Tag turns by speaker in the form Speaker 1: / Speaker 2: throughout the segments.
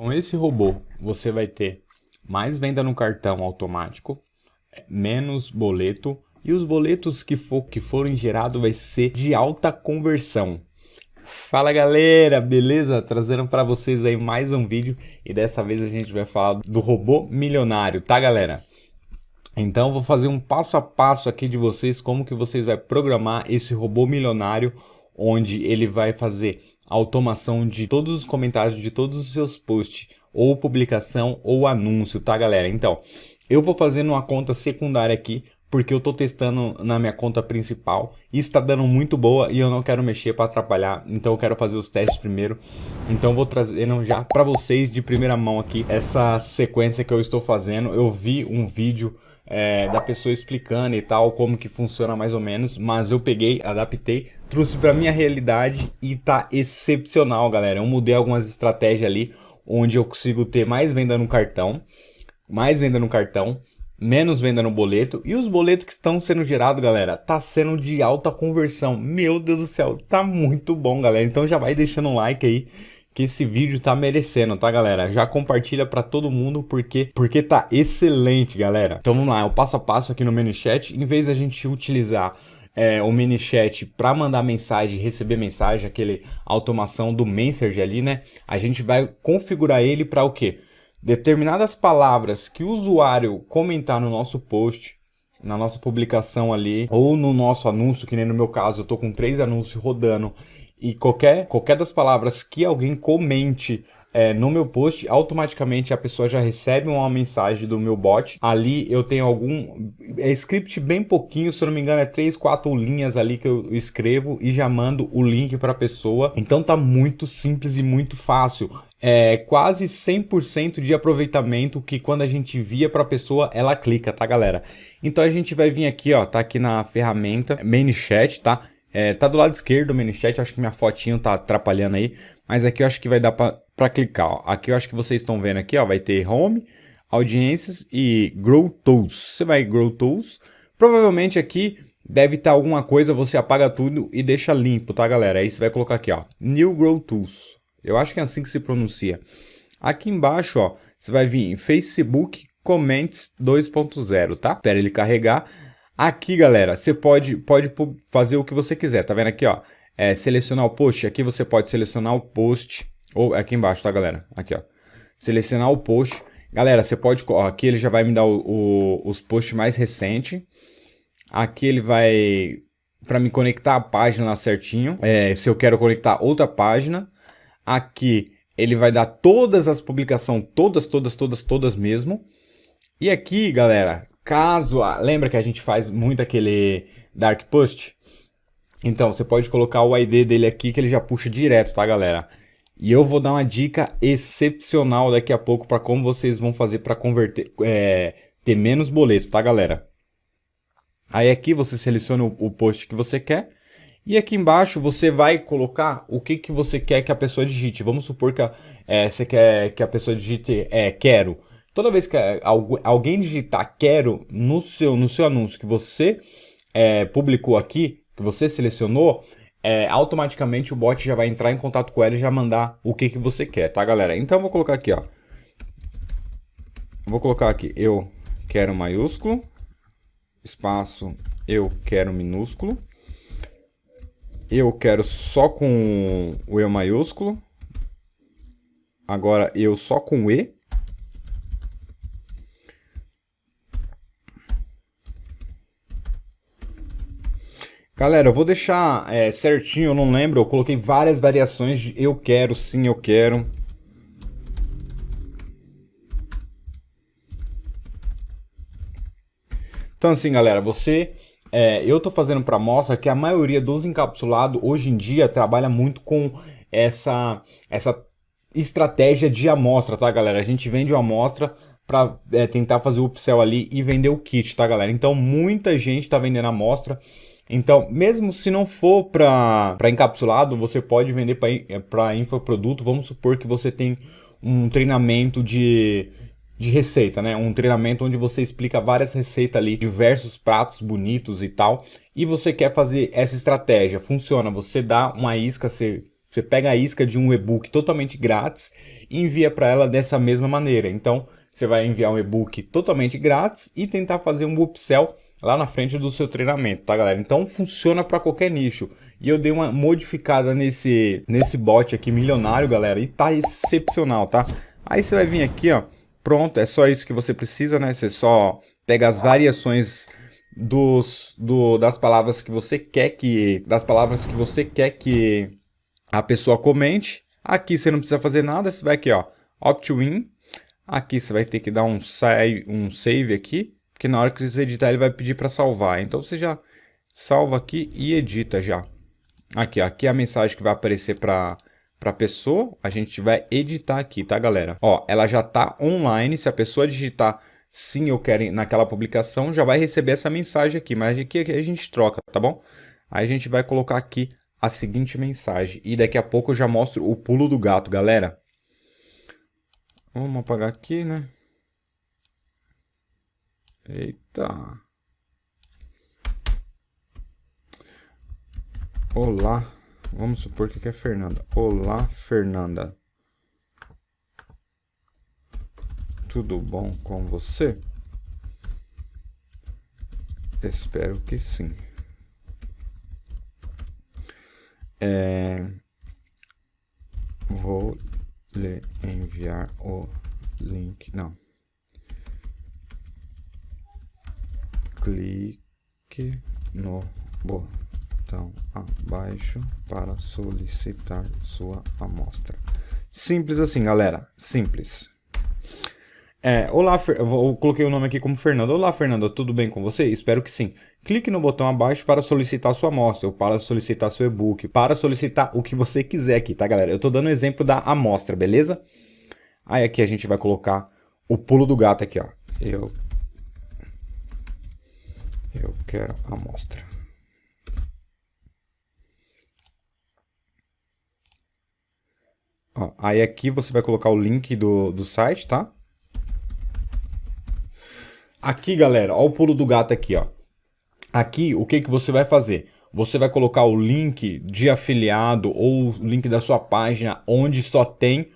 Speaker 1: Com esse robô, você vai ter mais venda no cartão automático, menos boleto, e os boletos que, for, que forem gerados vai ser de alta conversão. Fala galera, beleza? Trazendo para vocês aí mais um vídeo e dessa vez a gente vai falar do robô milionário, tá galera? Então vou fazer um passo a passo aqui de vocês como que vocês vai programar esse robô milionário onde ele vai fazer automação de todos os comentários de todos os seus posts ou publicação ou anúncio, tá galera? Então, eu vou fazer numa conta secundária aqui porque eu estou testando na minha conta principal e está dando muito boa e eu não quero mexer para atrapalhar, então eu quero fazer os testes primeiro. Então vou trazendo já para vocês de primeira mão aqui essa sequência que eu estou fazendo. Eu vi um vídeo é, da pessoa explicando e tal, como que funciona mais ou menos, mas eu peguei, adaptei, trouxe para minha realidade e tá excepcional, galera. Eu mudei algumas estratégias ali, onde eu consigo ter mais venda no cartão, mais venda no cartão, menos venda no boleto. E os boletos que estão sendo gerados, galera, tá sendo de alta conversão. Meu Deus do céu, tá muito bom, galera. Então já vai deixando um like aí que esse vídeo tá merecendo, tá, galera? Já compartilha para todo mundo porque porque tá excelente, galera. Então vamos lá, é o passo a passo aqui no menu chat. Em vez da gente utilizar é, o mini chat para mandar mensagem, receber mensagem, aquele automação do Messenger ali, né? A gente vai configurar ele para o quê? determinadas palavras que o usuário comentar no nosso post, na nossa publicação ali, ou no nosso anúncio, que nem no meu caso, eu tô com três anúncios rodando, e qualquer, qualquer das palavras que alguém comente é, no meu post, automaticamente a pessoa já recebe uma mensagem do meu bot. Ali eu tenho algum é script bem pouquinho, se eu não me engano é 3, 4 linhas ali que eu escrevo e já mando o link para a pessoa. Então tá muito simples e muito fácil. É quase 100% de aproveitamento que quando a gente via para a pessoa, ela clica, tá galera? Então a gente vai vir aqui, ó, tá aqui na ferramenta ManyChat, tá? É, tá do lado esquerdo do ManyChat, acho que minha fotinho tá atrapalhando aí, mas aqui eu acho que vai dar para clicar. Ó. Aqui eu acho que vocês estão vendo aqui, ó, vai ter Home, Audiências e Grow Tools. Você vai Grow Tools, provavelmente aqui deve estar alguma coisa, você apaga tudo e deixa limpo, tá galera? Aí você vai colocar aqui, ó, New Grow Tools. Eu acho que é assim que se pronuncia. Aqui embaixo, ó, você vai vir em Facebook Comments 2.0, tá? Espera ele carregar. Aqui, galera, você pode, pode fazer o que você quiser, tá vendo aqui, ó? É, selecionar o post, aqui você pode selecionar o post ou aqui embaixo, tá, galera? Aqui, ó. Selecionar o post. Galera, você pode... Ó, aqui ele já vai me dar o, o, os posts mais recentes. Aqui ele vai... Para me conectar a página lá certinho. É, se eu quero conectar outra página. Aqui ele vai dar todas as publicações. Todas, todas, todas, todas mesmo. E aqui, galera, caso... Lembra que a gente faz muito aquele Dark Post? Então, você pode colocar o ID dele aqui que ele já puxa direto, tá, galera? E eu vou dar uma dica excepcional daqui a pouco para como vocês vão fazer para converter, é, ter menos boleto, tá galera? Aí aqui você seleciona o, o, post que você quer e aqui embaixo você vai colocar o que, que você quer que a pessoa digite. Vamos supor que a, é, você quer que a pessoa digite é, quero. Toda vez que alguém digitar quero no seu, no seu anúncio que você é, publicou aqui, que você selecionou, é, automaticamente o bot já vai entrar em contato com ela e já mandar o que, que você quer, tá, galera? Então eu vou colocar aqui, ó. Vou colocar aqui, eu quero maiúsculo, espaço, eu quero minúsculo. Eu quero só com o E maiúsculo. Agora eu só com E. Galera, eu vou deixar é, certinho, eu não lembro, eu coloquei várias variações de eu quero, sim, eu quero. Então assim, galera, você... É, eu estou fazendo para mostra que a maioria dos encapsulados hoje em dia trabalha muito com essa, essa estratégia de amostra, tá, galera? A gente vende uma amostra para é, tentar fazer o upsell ali e vender o kit, tá, galera? Então muita gente está vendendo amostra então, mesmo se não for para encapsulado, você pode vender para infoproduto. Vamos supor que você tem um treinamento de, de receita, né? Um treinamento onde você explica várias receitas ali, diversos pratos bonitos e tal. E você quer fazer essa estratégia. Funciona, você dá uma isca, você você pega a isca de um e-book totalmente grátis e envia para ela dessa mesma maneira. Então, você vai enviar um e-book totalmente grátis e tentar fazer um upsell lá na frente do seu treinamento, tá galera? Então funciona para qualquer nicho. E eu dei uma modificada nesse, nesse bot aqui milionário, galera, e tá excepcional, tá? Aí você vai vir aqui, ó, pronto, é só isso que você precisa, né? Você só pega as variações dos, do, das palavras que você quer que das palavras que você quer que a pessoa comente. Aqui você não precisa fazer nada, você vai aqui, ó, opt-in. Aqui você vai ter que dar um save, um save aqui, porque na hora que você editar ele vai pedir para salvar. Então você já salva aqui e edita já. Aqui, ó, aqui é a mensagem que vai aparecer para para pessoa, a gente vai editar aqui, tá, galera? Ó, ela já tá online, se a pessoa digitar sim, eu quero naquela publicação, já vai receber essa mensagem aqui, mas aqui a gente troca, tá bom? Aí a gente vai colocar aqui a seguinte mensagem, e daqui a pouco eu já mostro o pulo do gato, galera. Vamos apagar aqui, né? Eita. Olá. Vamos supor que é Fernanda. Olá, Fernanda. Tudo bom com você? Espero que sim. É, vou lhe enviar o link. Não. Clique no botão abaixo para solicitar sua amostra. Simples assim, galera. Simples. É, olá, Fer... eu coloquei o nome aqui como Fernando. Olá, Fernanda, tudo bem com você? Espero que sim. Clique no botão abaixo para solicitar sua amostra, ou para solicitar seu e-book, para solicitar o que você quiser aqui, tá, galera? Eu tô dando um exemplo da amostra, beleza? Aí aqui a gente vai colocar o pulo do gato aqui, ó. Eu... Eu quero amostra. Ó, aí aqui você vai colocar o link do, do site, tá? Aqui, galera, o pulo do gato aqui, ó. Aqui, o que, que você vai fazer? Você vai colocar o link de afiliado ou o link da sua página onde só tem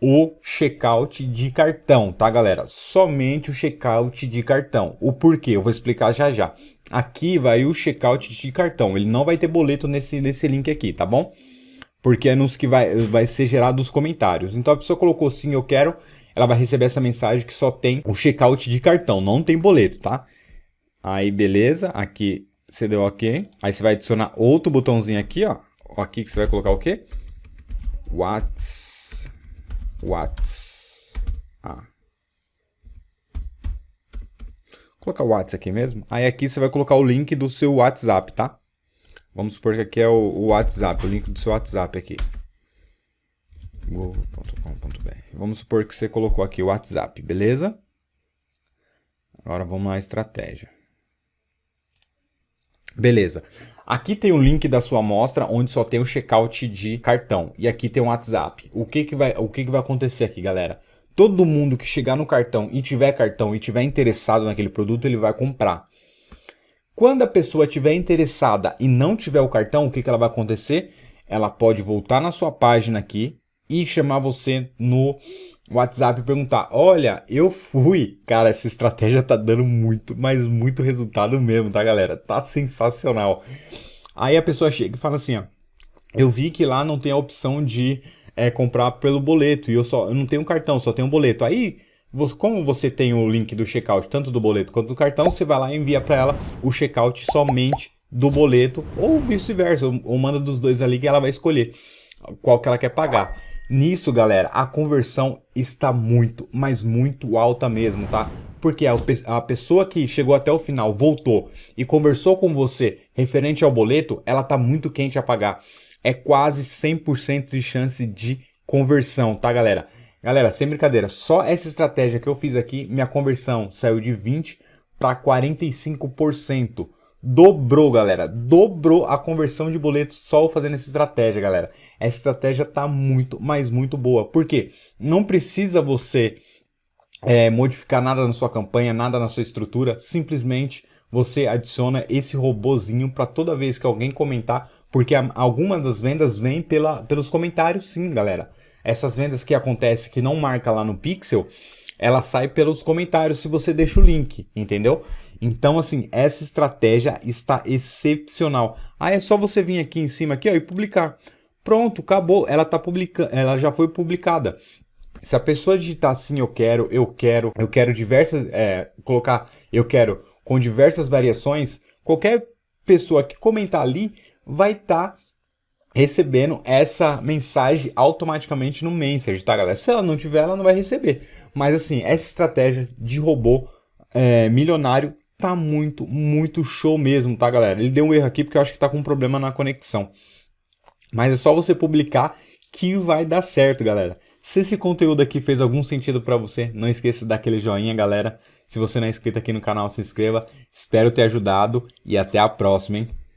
Speaker 1: o checkout de cartão, tá, galera? Somente o checkout de cartão. O porquê? Eu vou explicar já já. Aqui vai o checkout de cartão. Ele não vai ter boleto nesse, nesse link aqui, tá bom? Porque é nos que vai, vai ser gerado os comentários. Então a pessoa colocou sim, eu quero ela vai receber essa mensagem que só tem o checkout de cartão, não tem boleto, tá? Aí, beleza, aqui você deu OK. Aí você vai adicionar outro botãozinho aqui, ó. Aqui que você vai colocar o quê? Whats... Whats... Ah. Vou colocar o WhatsApp aqui mesmo. Aí aqui você vai colocar o link do seu WhatsApp, tá? Vamos supor que aqui é o, WhatsApp, o link do seu WhatsApp aqui. Vamos supor que você colocou aqui o WhatsApp, beleza? Agora vamos à estratégia. Beleza. Aqui tem o link da sua amostra, onde só tem o checkout de cartão. E aqui tem o WhatsApp. O que, que, vai, o que, que vai acontecer aqui, galera? Todo mundo que chegar no cartão e tiver cartão e tiver interessado naquele produto, ele vai comprar. Quando a pessoa tiver interessada e não tiver o cartão, o que, que ela vai acontecer? Ela pode voltar na sua página aqui, e chamar você no WhatsApp perguntar: Olha, eu fui. Cara, essa estratégia tá dando muito, mas muito resultado mesmo, tá, galera? Tá sensacional. Aí a pessoa chega e fala assim: Ó, eu vi que lá não tem a opção de é, comprar pelo boleto e eu só eu não tenho um cartão, só tenho um boleto. Aí como você tem o link do checkout, tanto do boleto quanto do cartão, você vai lá e envia para ela o checkout somente do boleto, ou vice-versa, ou manda dos dois ali que ela vai escolher qual que ela quer pagar. Nisso, galera, a conversão está muito, mas muito alta mesmo, tá? Porque a, a pessoa que chegou até o final, voltou e conversou com você referente ao boleto, ela tá muito quente a pagar. É quase 100% de chance de conversão, tá, galera? Galera, sem brincadeira, só essa estratégia que eu fiz aqui, minha conversão saiu de 20 para 45% dobrou, galera. Dobrou a conversão de boleto só fazendo essa estratégia, galera. Essa estratégia tá muito, mas muito boa. Por quê? Não precisa você é, modificar nada na sua campanha, nada na sua estrutura. Simplesmente você adiciona esse robozinho para toda vez que alguém comentar, porque alguma das vendas vem pela, pelos comentários sim, galera. Essas vendas que acontecem que não marca lá no Pixel, ela sai pelos comentários se você deixa o link, entendeu? Então, assim, essa estratégia está excepcional. Aí é só você vir aqui em cima aqui, ó, e publicar. Pronto, acabou. Ela tá publicando, ela já foi publicada. Se a pessoa digitar assim, eu quero, eu quero, eu quero diversas, é, colocar, eu quero com diversas variações, qualquer pessoa que comentar ali vai estar tá recebendo essa mensagem automaticamente no Message, tá, galera? Se ela não tiver, ela não vai receber. Mas assim, essa estratégia de robô é, milionário tá muito, muito show mesmo, tá, galera? Ele deu um erro aqui porque eu acho que tá com um problema na conexão. Mas é só você publicar que vai dar certo, galera. Se esse conteúdo aqui fez algum sentido para você, não esqueça de dar aquele joinha, galera. Se você não é inscrito aqui no canal, se inscreva. Espero ter ajudado e até a próxima, hein?